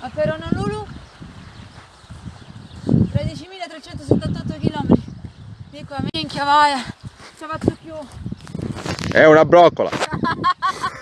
A Peronolulu 13.378 km. Dico, minchia vai, ci ha fatto più. È una broccola.